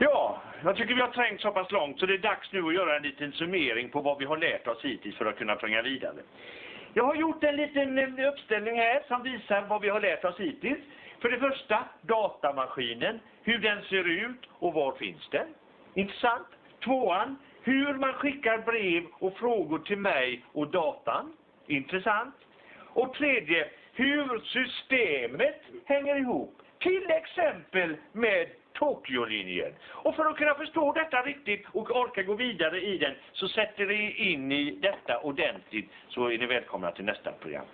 Ja, jag tycker vi har trängt så pass långt så det är dags nu att göra en liten summering på vad vi har lärt oss hittills för att kunna tränga vidare. Jag har gjort en liten eh, uppställning här som visar vad vi har lärt oss hittills. För det första, datamaskinen, hur den ser ut och var finns den? Intressant. Tvåan, hur man skickar brev och frågor till mig och datan. Intressant. Och tredje, hur systemet hänger ihop. Till exempel med Tokyolinjen. Och för att kunna förstå detta riktigt och orka gå vidare i den så sätter ni in i detta ordentligt så är ni välkomna till nästa program.